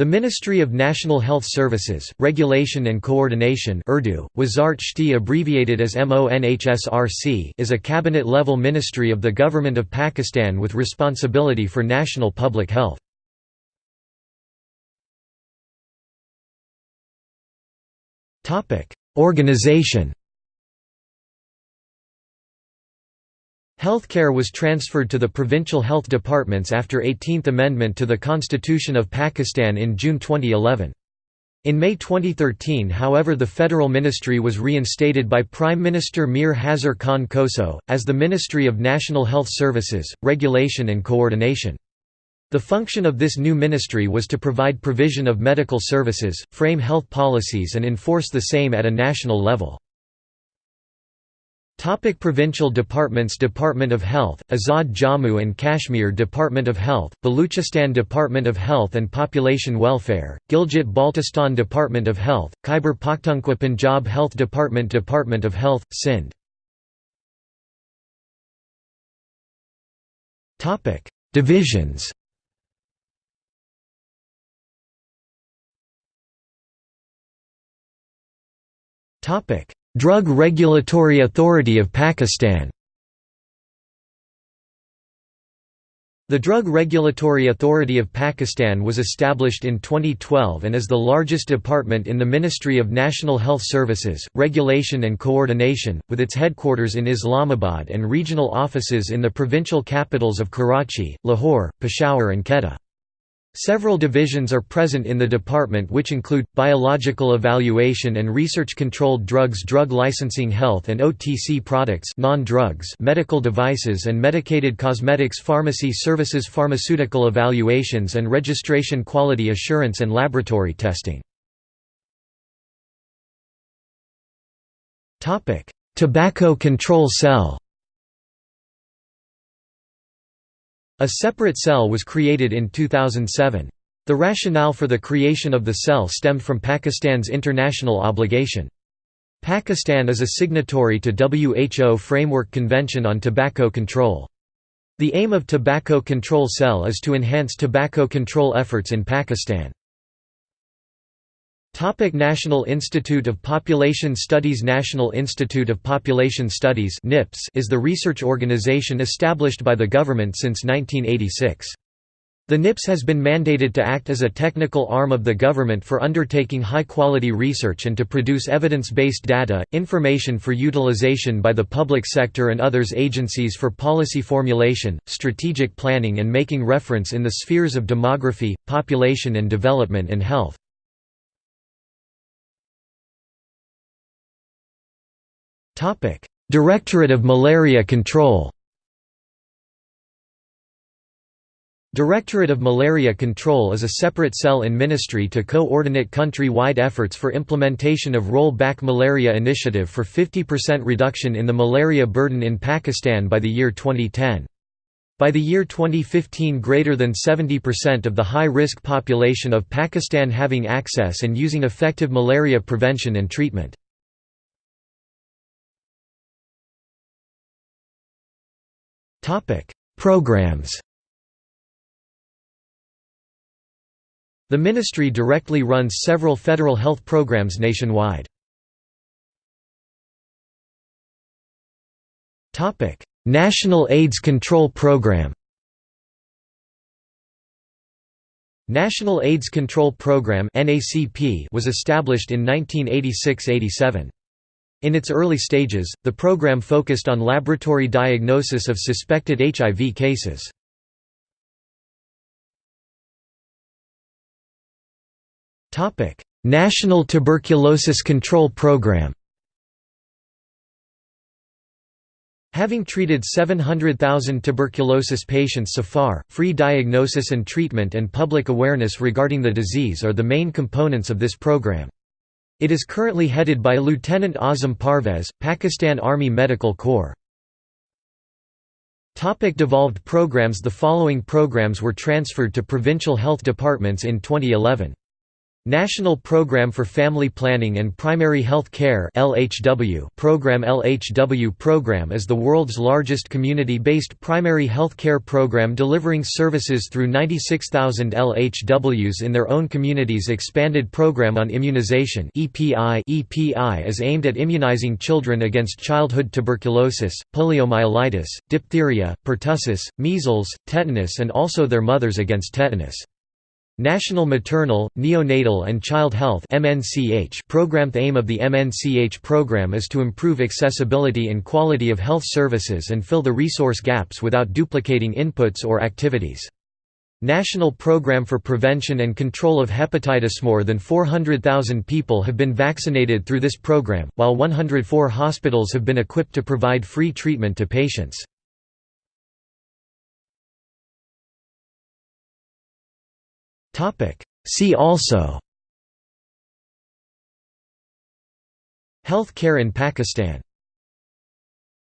The Ministry of National Health Services, Regulation and Coordination Urdu, Wazart Shti abbreviated as MONHSRC is a cabinet-level ministry of the Government of Pakistan with responsibility for national public health. Organization Healthcare was transferred to the provincial health departments after 18th Amendment to the Constitution of Pakistan in June 2011. In May 2013 however the federal ministry was reinstated by Prime Minister Mir Hazar Khan Khoso, as the Ministry of National Health Services, Regulation and Coordination. The function of this new ministry was to provide provision of medical services, frame health policies and enforce the same at a national level. Topic provincial departments Department of Health, Azad Jammu and Kashmir Department of Health, Baluchistan Department of Health and Population Welfare, Gilgit-Baltistan Department of Health, Khyber Pakhtunkhwa Punjab Health Department Department of Health, Sindh. Divisions. Topic Drug Regulatory Authority of Pakistan The Drug Regulatory Authority of Pakistan was established in 2012 and is the largest department in the Ministry of National Health Services, Regulation and Coordination, with its headquarters in Islamabad and regional offices in the provincial capitals of Karachi, Lahore, Peshawar and Quetta. Several divisions are present in the department which include, biological evaluation and research-controlled drugs drug licensing health and OTC products non-drugs medical devices and medicated cosmetics pharmacy services pharmaceutical evaluations and registration quality assurance and laboratory testing. Tobacco Control Cell A separate cell was created in 2007. The rationale for the creation of the cell stemmed from Pakistan's international obligation. Pakistan is a signatory to WHO Framework Convention on Tobacco Control. The aim of Tobacco Control Cell is to enhance tobacco control efforts in Pakistan. Topic National Institute of Population Studies National Institute of Population Studies NIPS is the research organization established by the government since 1986. The NIPS has been mandated to act as a technical arm of the government for undertaking high-quality research and to produce evidence-based data, information for utilization by the public sector and others agencies for policy formulation, strategic planning and making reference in the spheres of demography, population and development and health. Directorate of Malaria Control Directorate of Malaria Control is a separate cell in ministry to coordinate country-wide efforts for implementation of Roll-Back Malaria Initiative for 50% reduction in the malaria burden in Pakistan by the year 2010. By the year 2015 greater than 70% of the high-risk population of Pakistan having access and using effective malaria prevention and treatment. Topic: Programs. The ministry directly runs several federal health programs nationwide. Topic: National AIDS Control Program. National AIDS Control Program (NACP) was established in 1986–87. In its early stages, the program focused on laboratory diagnosis of suspected HIV cases. National Tuberculosis Control Program Having treated 700,000 tuberculosis patients so far, free diagnosis and treatment and public awareness regarding the disease are the main components of this program. It is currently headed by Lieutenant Azam Parvez, Pakistan Army Medical Corps. Topic devolved programs The following programs were transferred to provincial health departments in 2011. National Program for Family Planning and Primary Health Care program LHW program is the world's largest community-based primary health care program delivering services through 96,000 LHWs in their own communities expanded program on immunization EPI EPI is aimed at immunizing children against childhood tuberculosis, poliomyelitis, diphtheria, pertussis, measles, tetanus and also their mothers against tetanus. National Maternal, Neonatal and Child Health program The aim of the MNCH program is to improve accessibility and quality of health services and fill the resource gaps without duplicating inputs or activities. National Program for Prevention and Control of Hepatitis More than 400,000 people have been vaccinated through this program, while 104 hospitals have been equipped to provide free treatment to patients. See also. Health care in Pakistan